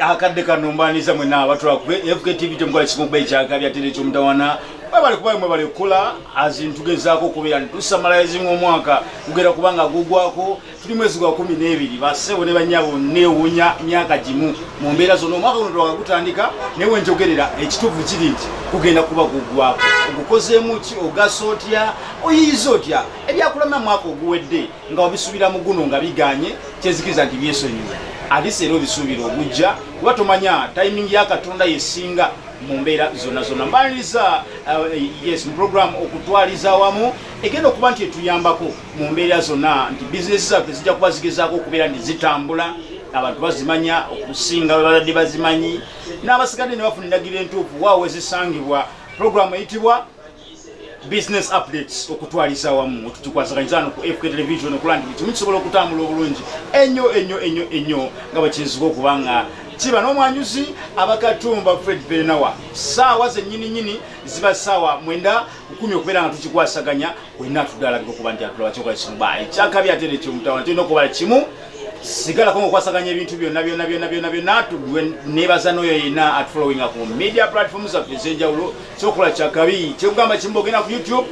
akadde kano mbaniza mwena abatulakwe fktv temukola kimuba ekyakabya tere ekyomutawana mwebali kuba mwebali kukola azintugezaako okubeera nitusamalayizinga omwaka kugera kubanga gugwako tuli mwezi gwa kumi n'ebiri. Basebo ne banyabo newunya myaka gimu. Mu mbeera zonna omwaka guno twakagutandika naye wenjogerera ekituufu kiri nti kugenda kuba gugwako. Ogukozeemu ki? Ogasa otya? Oyiyiza otya? Ebyakulama mwaka oguwedde nga wabisuubira mu guno nga biganye kyezikiriza nti byesonyiwa ate era obisuubira ogujja kuba tomanya tayimingi ya katonda yesinga mu mbeera zonna zonna. Mbaliriza uh, yes mu program okutwaliza awamu egenda okuba nti etuyambako mu mbeera zonna nti bizinesi zaffe zijja kuba zigezaako okubeera nti zitambula abantu bazimanya okusinga babadde bazimanyi. N'abasigadde ne bafuna endagiro entuufu waawe zisangibwa programu eyitibwa business updates okutwaliza wamu tukikwasaganyizano ku fk television okulaba nti kimu kisobola okutambula obulungi. Ennyo ennyo ennyo ennyo nga bwekinzika okuba nga kiba n'omwanyuzi abakatumba fred benawa. Saawa zennyini nyini ziba saawa mwenda kumi okubeera nga tukikwasaganya wenna atudalabika okuba nti atulaba kyokola kimu ba. Ekyakabi ate nekyomutawana tulina okubala kimu sigalako ngaokwasaganya ebintu byonna byonna byonna byonna byonna. Nebaza n'oyo yenna atfollowinga ku media platform zaffe ez'enjawulo. Kyokola kyakabi kyekugamba kimu ogenda ku youtube.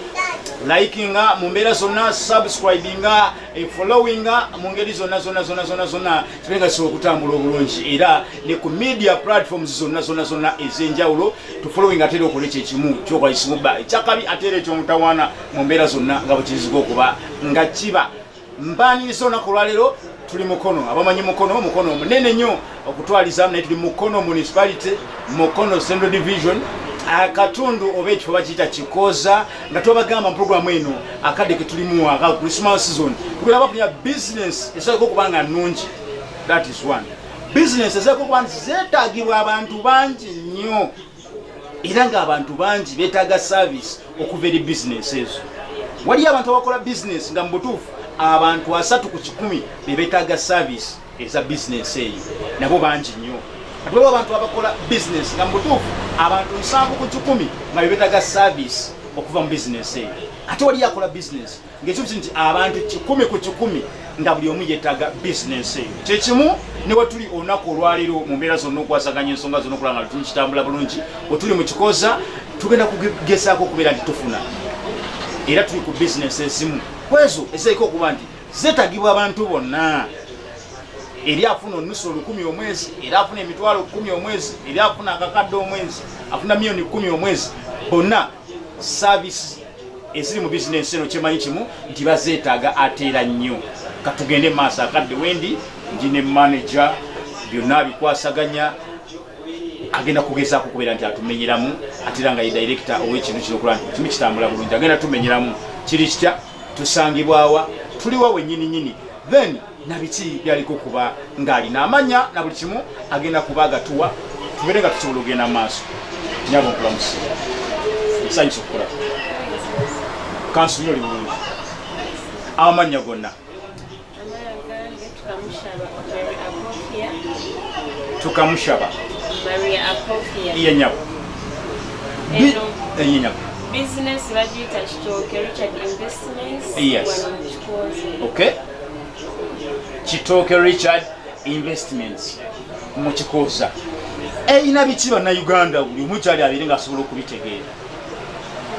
Likinga mu mbeera zonna subscribinga followinga mu ngeri zonna zonna zonna zonna zonna. Kibe nga kisobola okutambula obulungi. Era ne ku media platforms zonna zonna zonna ez'enjawulo tufollowinga ate era okola ekyo ekimu kyokola kisimubba ekyakabi ate era ekyomutawaana mu mbeera zonna nga bwekiziga okuba. Nga kiba. Mbaniriza olunaku olwaleero tuli mukono abamanyi mukono mukono omunene nnyo okutwalizamu naye tuli mukono municipality mukono central division. Akatundu oba ekifo bakiyita kikoza nga twabagamba mu programu eno akadde ketulimu aka christmas season. Tugenda bafunya business esoboka okuba nga nungi that is one. Business esoboka okuba nti zeetagibwa abantu bangi nnyo era ng'abantu bangi beetaaga service okuva eri business ezo. Waliyo abantu abakola business nga mu butuufu abantu asatu ku kikumi bebetaaga service eza bizinesi eyo. Nabo bangi nnyo. Waliwo abantu abakola bizinesi nga mubutuufu abantu nsanvu ku kikumi nga bebetaaga service okuva mu bizinesi eyo. Ate waliyo akola bizinesi ngaekibuki nti abantu kikumi ku kikumi nga buli omu yetaaga bizinesi eyo. Kyekimu ne wetuli olunaku olwaleero mu mbeera zonna okwasaganya ensonga zonna okulaba nga tuli kitambula bulungi wetuli mu kikoza tugenda kugezaako okubeera nti tufuna era tuli ku bizinesi ezimu kwezo ezaiko okuba nti zetagibwa abantu bonna. Eri afuna onusu olukumi omwezi era afuna emitwalo kumi omwezi eri afuna akakadde omwezi afuna miliyoni kumi omwezi. Bonna savisi eziri mu bizinesi eno kyemanyi kimu nti bazeetaaga ateera nnyo. Katugende maaso akadde wendi ndine manaja byonna bikwasaganya agenda kugezaako okubeera nti atumenyeramu ate era nga ye director ow'ekintu kino okulaba nti kimu kitambula bulungi. Agenda tumenyeramu kiri kitya? Tusangibwawa tuliwa wenyini nyini then nabiki byaliko kuba ng'alina amanya na buli kimu agenda kuba agatuwa? Tubeere nga tusobola okugenda mu maaso. Nyaba okulamusi nsanyusa okukola. Kansuli oli bulungi. Amanya gonna. Tukamushaba. Iye nyabo iye nyabo business bagiyita kitooke richard investments? Yes. okay. Kitooke richard investments. Mu kikoza. Eyina biki bannayuganda buli omu kyali abeere ngaasobola okubitegeera.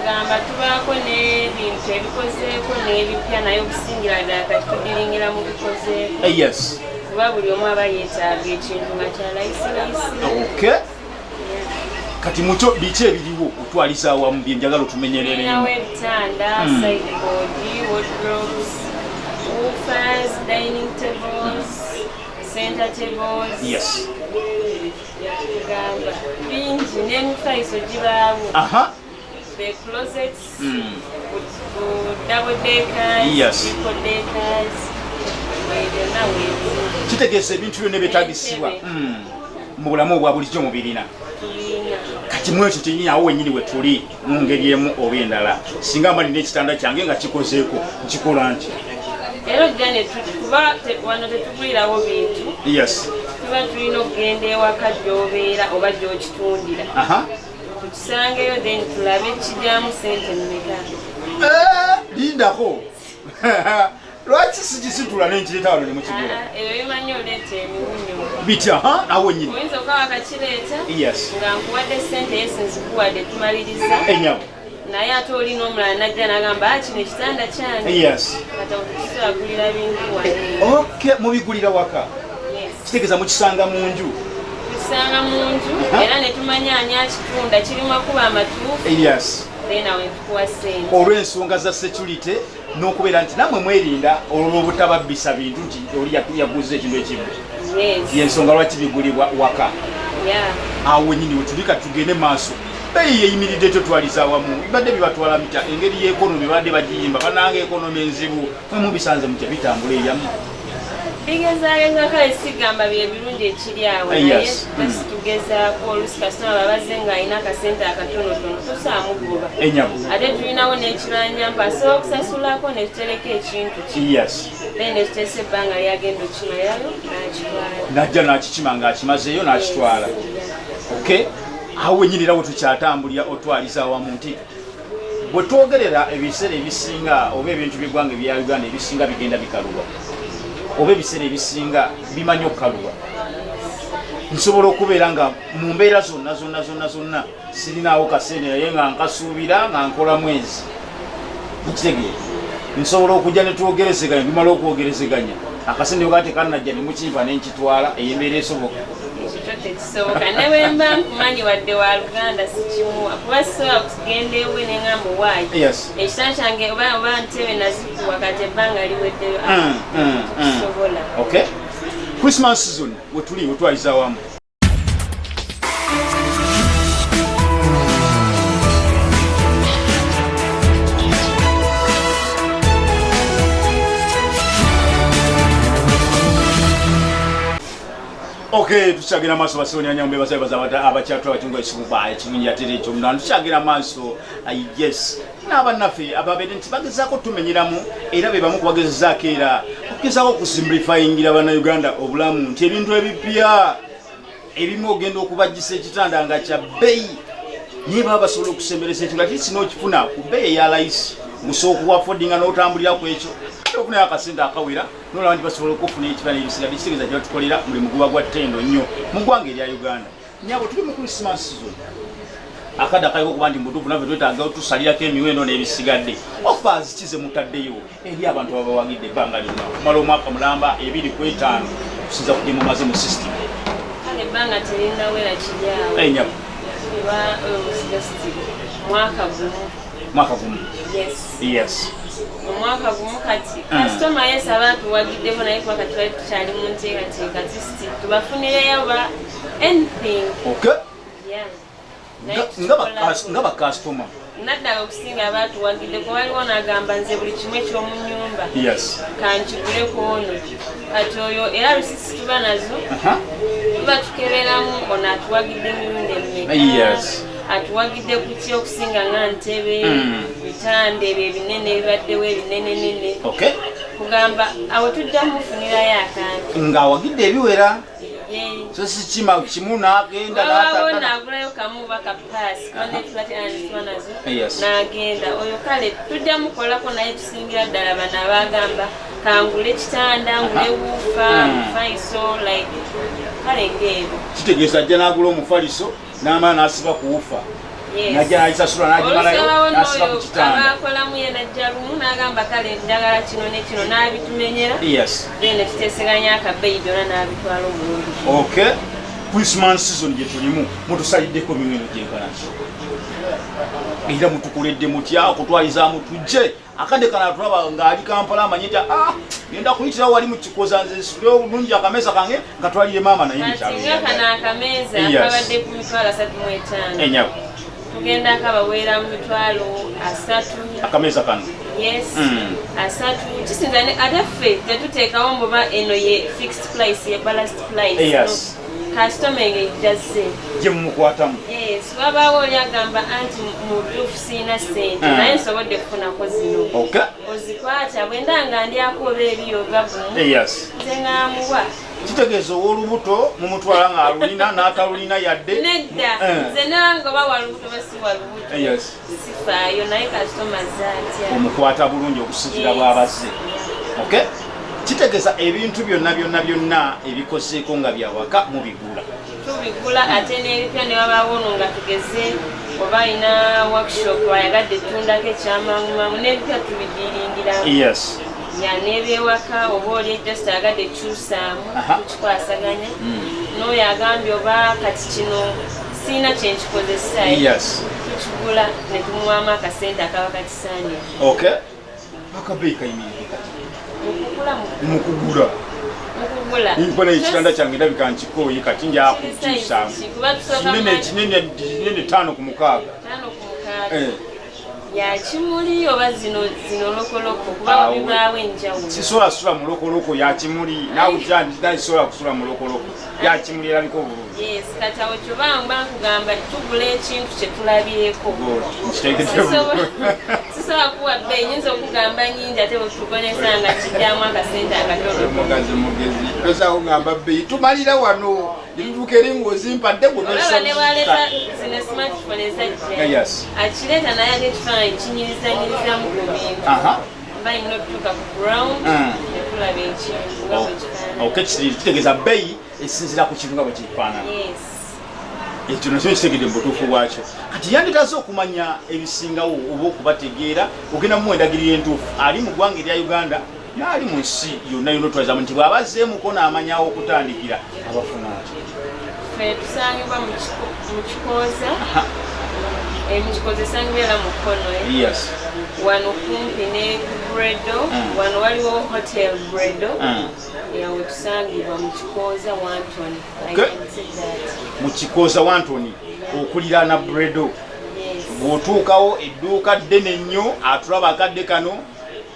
Gamba tubaako n'ebintu ebikozeeko n'ebipya naye okusingira ddala kati tudiringira mu bikozeeko. Eh, yes. Kuba buli omu aba yeetaaga ekintu nga kya layisilayisi okay kati mukyo biki ebiriwo? Otwaliza awamu byenjagala Mm. dining tables center tables. Yes. Bingi n'emifaliso gibaawo. Aha. The closets Mm. double deckers Yes. triple deckers. Kitegeeza ebintu byonna ebyetaagisibwa Entebe. Mm. mu bulamu obwa bulijjo mubirina tulina kati mu ekyo kyenyini awo wenyini we tuli mu ngeri emu oba endala. Singa mba nina ekitanda kyange nga kikozeeko nkikola nti era ojja ne tu- kuba wano tetugulirawo bintu. Yes. Tuba tulina okugenda ewaka gy'obeera oba gy'okitundira. Aha. Tukisangeyo then tulabe kijyamu sente mmeka? Eh, lindako lwaki sikisitula nenkireta wano nemukigula Ah, emiwunyo bitya awo nyini oyinza okuba wakakireeta? Yes. Nga nkuwadde sente ye sinzikuwadde tumaliriza. Enyawo naye ate olina omulala najja nagamba "Ah, kino ekitanda kyange. Kata tukisobagulira bintu wane ok mubigulira waka? Kitegeeza mukisanga mu nju tusanga mu nju era ne tumanya ani akitunda. Kirimu akuba amatuufu. Olw'ensonga za security n'okubeera nti nammwe mwerinda olw'obutababbisa bintu nti oli yaguza ekintu ekimu yensonga lwaki bigulibwa waka? Awo nyini wetulika tugende maaso. Beeyi yeyimiridde totwaliza awamu. Bibadde bibatwala mitya engeri y'ekonomi badde bagiyimba bananga ekonomi enzibu. Mwe mubisanze mutya bitambula eyamu bigezaageza kale sigamba bye birungi ekiri awo Eh, naye yes. basi tugezaako olusi kasitoma babaze ng'alina akasente akatonotono tosaamugoba. Ate tulinawo n'ekiranyampa asobola okusasulako ne tutereka ekintu then ne tuteesa ebbanga lyagenda okimalayo n'akitwala. Najja nakikima ng'akimazeeyo n'akitwala. Ok? Awo wenyinira we tukyatambulira otwaliza awamu nti bwe twogerera ebiseera ebisinga oba ebintu by'eggwanga ebya uganda ebisinga bigenda bikaluba oba ebiseera ebisinga bimanyi okukaluba nsobola okubeera nga mu mbeera zonna zonna zonna zonna sirinaawo kasente naye nga nkasuubira nga nkola mwezi. Mukitegeera nsobola okujja ne twogerezeganya bimala okwogerezeganya. Akasente oga tekanajja ne mukimpa ne nkitwala ey'embeera esoboka. Tekisoboka ne bwe mba nkumanyi wadde wa luganda sikimuwa kuba sisobola kugenda ewe ne ŋamba owaayi yes. Ekitanda kyange oba oba ntebe nazikuwa kati ebbanga liweddeyo Mm, mm, mm. kisobola okay christmas season wetuli wetwaliza awamu okay tukyagenda maaso basonyanyambe basabaza abakyatula batunga ekikuba ekirungi ate ekyo munana tukyagenda maaso ah, yes. N'abannaffe ababeere nti bagezaako tumenyeramu era be bamu kubagezezaako era okugezaako okusimplifyingira bannayuganda obulamu nti ebintu ebipya ebimu ogenda okubajjisa ekitanda nga kya bbeeyi naye baba basobola okusemberesa ekyo nga kisi n'okifuna ku bbeeyi eya layisi gusobola okuwafodinga n'otambulira ku ekyo. Okunayo akasente akawera nolaba nti basobola okufuna ekibana ebisigadde kitegeeza kyebatukolera mulimu guba gwa ttendo nnyo mu ggwanga erya uganda. Nyabo tuli mu christmas season akadde akaliko okuba nti mutuufu naffe twetaaga tusalirako emiwendo n'ebisigadde. Offers kize mutaddeyo eri abantu ababawagidde ebbanga lyonna. Kumala omwaka mulamba ebiri ku etaano kusinza ku gye mumaze mu system. Ebbanga terinawera kiri awo enyabo eba just mwaka gumu. Mwaka gumu? Yes. Yes. Omwaka gumu kati Mm. kasitoma yesi aba tuwagiddeko naye kuba kati bali tukyali mu nteekateeka. Tisiti tubafunireyo ba anything. Okay. Yeah Nga- bakasitoma naddala okusinga abatuwagiddeko waliwo nagamba nze buli kimu ekyomu nyumba yes. kankiguleko ono. Kati oyo era lusisi tuba nazo Aha. tuba tukeberamu ono atuwagidde emirundi emeka? Yes. atuwagidde ku ki okusinga nga ntebe Mm. bitanda ebyo ebinene ebibaddewo ebinenenene? Okay. Kugamba awo tujja mufunirayo akantu. Ng'awagidde ebiwera so si kima kimu n'agenda wabawo n'atata nagulayo kamu oba kapaasi kubanetubateanituba nazo Yes. n'agenda. Oyo kale tujja mukolako naye tusingira ddala bano abagamba kangule ekitanda ngule wuufa Mm. mufaiso like kale ngaebyo kitegeeza ajja n'agula omufaliso n'amala n'asiba kuwufa. Yes. Najja n'agisasula n'agimalayo olusabawo n'asiba ku n'oyo kitanda. abakolamu ye najja lumu n'agamba kale njagala kino ne kino n'abitumenyera. Yes. Then tuteeseganya akabeeyi byonna n'abitwala omulungi okay christmas season gye tulimu mutusaliddeko miwendo gyenkanaki era mutukoledde mutya okutwalizaamu tujje. Akadde kana tulaba ng'ali kampala amanye nti ah genda kuyitirawo wali mu kikoza nze nsule obulungi akameeza kange nga twalire maama naye kati tugenda akabaweera mu mitwalo asatu. Akameeza kano? Yes Mm. asatu. Kisinza ate ffe tetuteekawo mbuba eno ye fixed price ye ballast price. Kasitoma enge ejjazze gye mumukwatamu. Yes wabaawo oli agamba anti mu tuufu siina sente Mm. naye nsobodde kufunako zino. Ozikwata bwenda nga ndyako oba ebiyoga gumu yes. nze ngaamuwa kitegeeza ow'olubuto mumutwala ng'alulina n'atalulina yadde. Nedda Eh. nze nanga oba walubuto oba si walubuto. Yes. Sifaayo naye kasitoma zaatya omukwata bulungi okusikira bw'abazze. Okay? Kitegeeza ebintu byonna byonna byonna ebikoseeko nga byawaka mubigula tubigula ate n'ebipya ne babaawo ono nga tugeze oba alina workshop ayagadde ettundako ekyamangumangu n'ebipya tubidiringiramu yes ya n'ebyewaka oba oli just ayagadde ekyusaamu tukikwasaganya n'oyo agambye oba kati kino siina kyenkikozesa yes. Tukigula ne tumuwamu akasente akaba kakisaanira okay. Akabeeyi kayimirire kati? Mukugula mu- mukugula. Mukugula. Nkona ekitanda kyange ndabika nkikooyi kati tusooka kinene kinene tano ku mukaaga tano ku mukaaga ya kimuli oba zino zino lokoloko kuba Awo. bibaawo enjawulo. sisobola kusula mulokoloko yakimuli nawe nakisobola kusula mulokoloko yakimuli erabika obulungi. Yes kati awo kyobanga nkugamba tugula ekintu kyetulabyeko nkitegedde Sisobola- sisobola kuwa bbeeyi nyinza okugamba nyingi ate bwetukonesa nga kijjamu akasente akatono. Mugazi mugezi tosaako ngamba bbeyi tumalira wano netutuuka eri ngaozimpadde olaba ne bwaleeta zino smartphone ezajja Yes. akireeta naye ate ekifaananyi kinyirizanyirizamu ku bintu aha. Mba nyina okutuuka ku ground Mm. netulaba ekintu nga bwe kifaananyi ok kitegeeza bbeeyi esinzira ku kintu nga bwe kifaanana yes ekyo nakyo kitegedde mubutuufu bwakyo kati yanditaze okumanya ebisingawo oba okubategeera ogenda mumuwendagirira entuufu. Ali mu ggwanga erya uganda naali mu nsi yonna yonna otwazamu nti bw'aba azzeemuko n'amanyawo okutandikira abafuna ati fe tusangibwa mu kiko- mu kikooza. Eh, mu kikooza esangibwa era mu kkono eh. wano kumpi ne bredo. Mm. wano waliwo hotel bredo. Mm. yawe tusangibwa mu kikooza wanton Okay. mu kikooza wantoni okuliraana bredo. Bw'otuukawo edduuka ddene ennyo atulaba akadde kano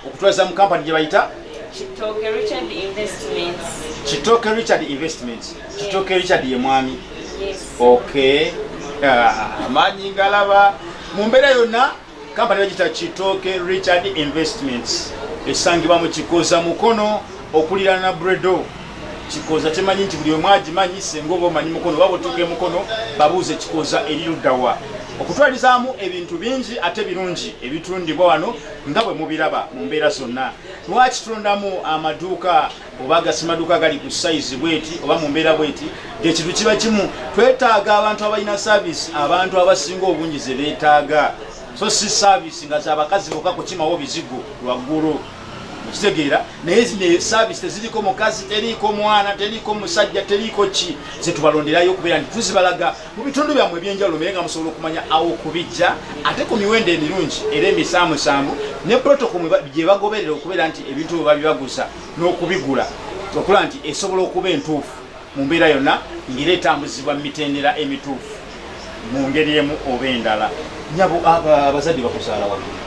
okutwaliza mu kampani gye bayita kitoke richard investments. Kitooke richard investments. Kitooke richard ye mwami. Yes. Ok. Ah, amaanyi ngalaba. Mu mbeera yonna kampani bagita kitooke richard investments. Esangibwa mu kikoza mukono okuliraana bredo. Kikoza temanyi nti buli omwagimanyi senga oba omanyi mukono oba bwetuuka emukono babuuze kikoza eri luddawa okutwalizaamu ebintu bingi ate birungi ebitundibwa wano nga bwe mubiraba mu mbeera zonna lwaki tulondamu amaduuka oba agasimaduuka agali ku sayizi bweti oba mu mbeera bweti? Ekintu kiba kimu twetaaga abantu abalina saavisi abantu abasinga obungi ze beetaaga. So si saavisi nga zabakazi bokka kukimawo bizigo lwaggulu okitegeera naye zino saavisi teziriko mukazi teriiko mwana teriiko musajja teriiko ki? Zetubalonderayo okubeera nti tuzibalaga mu bitundu byammwe ebyenjawulo mbere nga musobola okumanya awo kubijja ate ku miwendo emirungi era emisaamusanvu ne protocol gye bagoberera okubeera nti ebintu bwe babibaguza n'okubigula. Okulaba nti esobola okuba entuufu mu mbeera yonna ngera etambuzibwa mu mitendera emituufu mu ngeri emu oba endala. Nyabo aba- abazadde bakuzaala waggulu.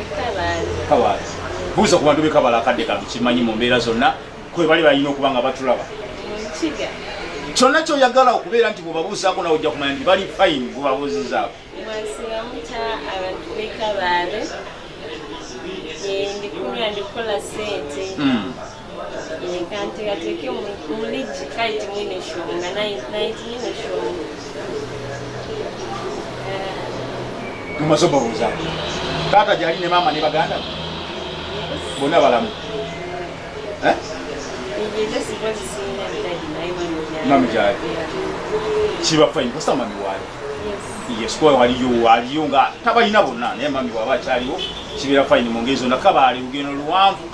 Ekabaazi kabaala buuza ku bantu bekabala akadde kano kimanyi mu mbeera zonna kwe bali balina okuba nga batulaba. Kyonna kyoyagala okubeera nti bwebabuuzaako nawe ojja kumanya nti bali fayini bwebabuuzizaako mwasigamuta abantu bekabaale ndikunywa ndikukola sente kanteekateeke muligi kale timwine eshonga naye timwine eshonga mumaze obabuuzaako taata gyali ne maama ne baganda bonna balamu Mami gyali. kiba fayini kosa mami waayo yes. Kuba waliyo waliyo nga tabalina bonna naye mami bwaba akyaliwo kibeera fayini mu ngeri zonna kabaali lugendo luwanvu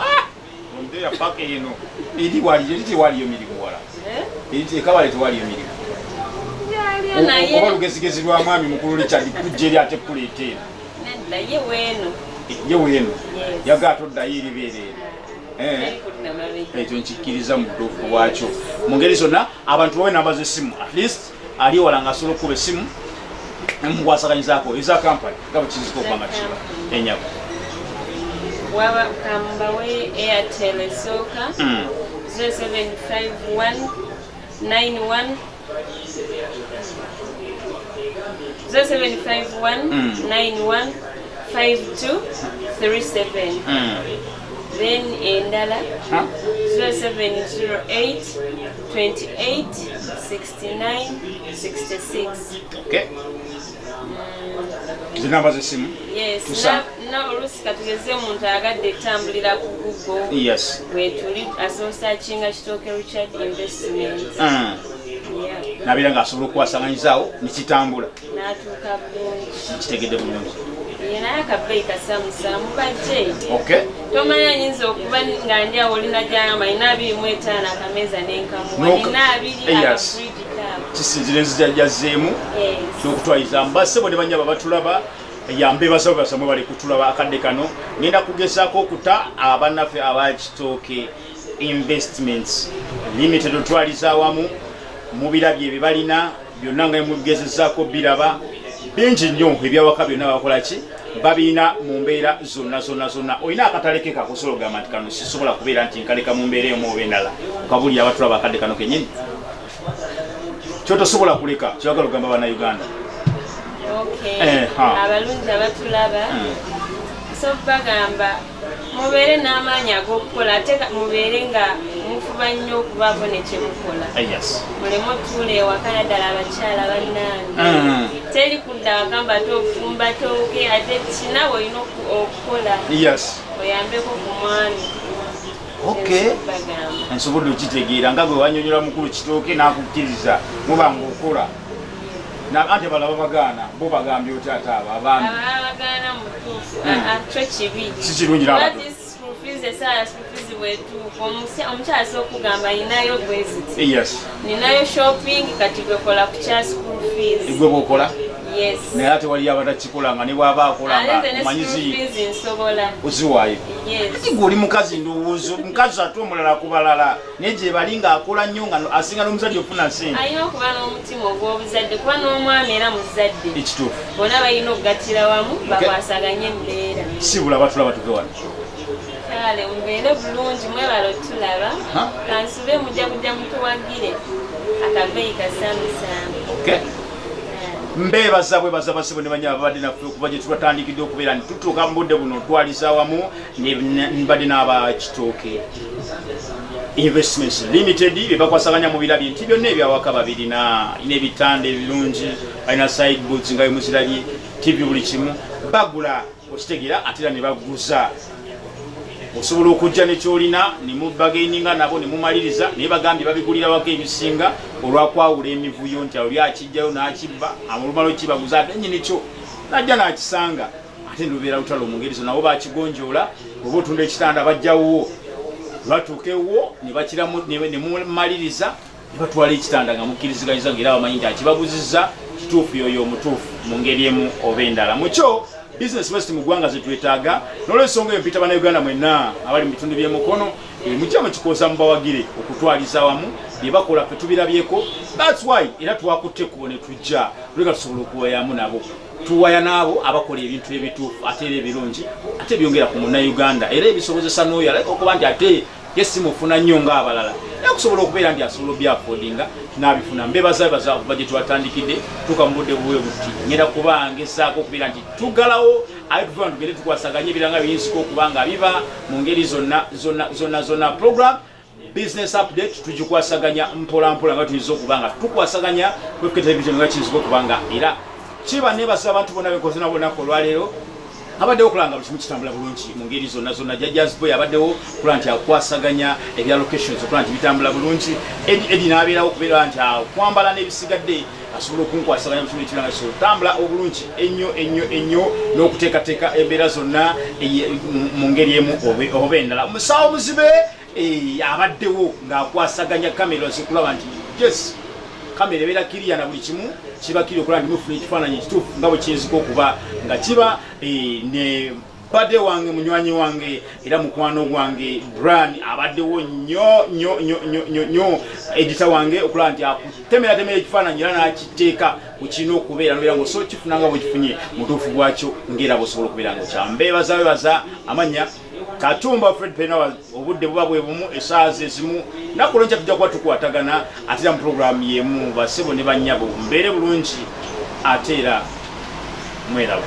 ombeera paka eno eri waliyo eri tewaliyo mirimu wala eri kabaale tewaliyo mirimu oba naye lugezigezi lwa mwami mukulu richard kujja eri ate kuleeta eno ye weeno yaga atoddayo erikudda mabega ekyo nkikkiriza mu butuufu bwakyo mu ngeri zonna abantu bawe namba zesimu at least ali wala nga asobola okuba essimu mukwasaganyizaako eza kampani nga bwe kizika okuba nga kiba enyabo kambawe airtel esooka Mm. 0751 91 0751 Mm. 91 5237 Mm. then endala Huh? 0708 28 69 66 Okay. zinamba zesimu oluusi katugeze omuntu ayagadde etambulira ku google. Wetuli asosakinga kitooke richard investment Mm. Yeah. nabeera ng'asobola okuwasanganyizaawo nekitambula n'atuuka bulungi naye akabeeyi kasamusamu bajje okay. Tomanya ayinza okuba nga ndi awo olina gyagamba nina abiri mu etaano akameeza n'enkamuwa nina abiri akafriji kisinzira enzijajjazeemu n'okutwaliza mbassebo ne banyaba batulaba yambe basabo basamwe bali kutulaba akadde kano. Ngenda kugezaako okuta abannaffe abakitooke investments limited. Otwaliza awamu mubirabye bye balina byonna nga mugezezaako biraba bingi nnyo ebyawaka byonna bakola ki? Babiina mu mbeera zonna zonna zonna. Olina akatale ke kakusobola ogamba nti kano sisobola kubeera nti nkaleka mu mbeera emu oba endala. Okabulira abatulaba akadde kano kenyini kyotosobola kuleka kyagala ogamba bannayuganda. Eh, abalungi abatulaba so bagamba mubeere n'amaanyi ag'okukola ate mubeere nga mufuba nnyo okubaako ne kyemukola. Yes. Muleme otuula ewaka naddala abakyala bannange. Mm. teri kudda wagamba te ofumba tooke ate kinawe olina oku- okukola. Yes. Oyambeko ku mwami. Nsobodde okitegeera nga gwe wanyonyola mukulu kitooke n'akukkiriza muba ngaokola Na- anti balaba bagaana bo bagambye oti ate abo? Abaami Mm. Si kirungi Omusya- omukyala sokugamba ninayo bweziti yes. Ninayo shopping kati gwekola ku kya school fees. Gwe bwokola yes. Naye ate waliyo abatakikola nga ne bwaba akola nga ate ne school omanyizi fees nsobola oziwaayo yes. Ati gwe oli mukazi ndowooza omukazi ate omulala ku balala naye gye bali ng'akola nnyo nga asinga n'omuzadde ofuna sente alina okuba n'omutima ogw'obuzadde kuba n'omwami era muzadde. Ekituufu. Bonna balina okugattira wamu bakwasaganye embeera sibula batulaba tuve wano kale mubeere bulungi mwebala otulaba. Kansube mujja kujja mutuwagire akabeeyi kasamusamu mbeebaza bwebaza basibo ne banyaba babadde naffe okuva gye tubatandikidde okubeera nti tutuuka mu budde buno otwaliza awamu mbadde n'abakitooke. Investments limited bye bakwasaganya mu birabye nti byonna ebyawaka babirina alina ebitanda ebirungi balina side boots nga bemuzirabye tv buli kimu. Bagula okitegeera ate era ne baguza osobola okujja nekyolina nemubagaininga nabo nemumaliriza naye bagambye babigulirawako ebisinga olwakwawula emivuyo nti oli akijjayo nakibba amulumala okibaguza ate nyini kyo najja nakisanga. Ate nilubeera lutalo mungeri zo nabo bakigonjoola oba otunda ekitanda bajjawo batuuka ewwo nemumaliriza nebatwala ekitanda nga mukkiriziganyiza ngaera bamanyi nti akibaguziza kituufu yoyo omutuufu mu ngeri emu oba endala. Mukyo business west mu ggwanga zetwetaaga nolwensonga eyo mpita bannayuganda mwenna abali mu bitundu by'emukono mujja mukikoza mubawagire okutwaliza wamu bye bakola fe tubirabyeko. Thats why era twakutte kubo ne tujja tuleka tusobola okuwayamu nabo. Tuwaya n'abo abakola ebintu ebituufu ate era ebirungi ate byongera ku munnayuganda. Era ebisobozesa n'oyo aleka okuba nti ate ye simufuna nnyo ng'abalala era kusobola okubeera nti asobola obyafodinga n'abifuna. Mbebazabaza kuba gye twatandikidde tuka mu budde buwe buti ngenda kuba ngesaako okubeera nti tugalawo aye tuvuga tugende tukwasaganye ebiranga biyinzika okuba nga biba mu ngeri zonna zonna zonna program business update tugikwasaganya mpola mpola nga tuyinza okuba nga tukwasaganya kwefuka television nga kiyinzika okuba nga era. Kiba nebasa abantu bonna bekoze nabo olunaku olwaleero abaddewo okulanga buli kimu kitambula bulungi mu ngeri zonna zonna. Jajazboy abaddewo okula nti akwasaganya ebya locations okula nti bitambula bulungi. Edi n'abeerawo okubeera nti akwambala n'ebisigadde asobola okunkwasaganya mu kimu ekiranga kisobola otambula obulungi ennyo ennyo ennyo n'okuteekateeka embeera zonna mu- ngeri emu oba- endala. Omusawo muzibe eh, abaddewo ng'akwasaganya kamera zikulaba nti yes kamera ebeera kiriya na buli kimu kiba kiri okulaba nti mufuna ekifaananyi ekituufu nga bwe kiyinzika okuba nga kiba eh, ne badde wange munywanyi wange era mukwano gwange bran abaddewo nnyo nnyo nnyo nnyo nnyo edita wange okulaba nti akutemeratemera ekifaananyi era n'akiteeka kukirina okubeera nobeera nga osobola kifuna nga bwekifunye mutuufu gwakyo ngaera bwosobola okubeera nga kyambeebaza bebaza amanya katumba fred pena obudde buba bwe bumu esaawa zezimu nakulonca tujja kuba tukwatagana ate era mu puroguramu yemu basebo ne bannyabo mbeere bulungi ate era mweraba